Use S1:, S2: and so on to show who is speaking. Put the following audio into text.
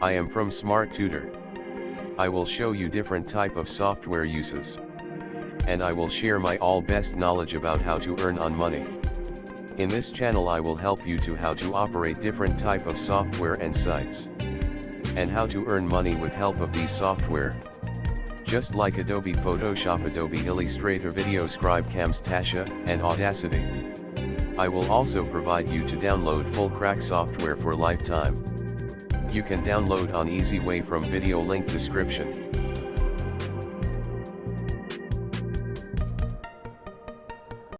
S1: I am from Smart Tutor. I will show you different type of software uses. And I will share my all best knowledge about how to earn on money. In this channel I will help you to how to operate different type of software and sites. And how to earn money with help of these software. Just like Adobe Photoshop Adobe Illustrator Video Scribe Camtasia, and Audacity. I will also provide you to download full crack software for lifetime. You can download on easy way from video link description.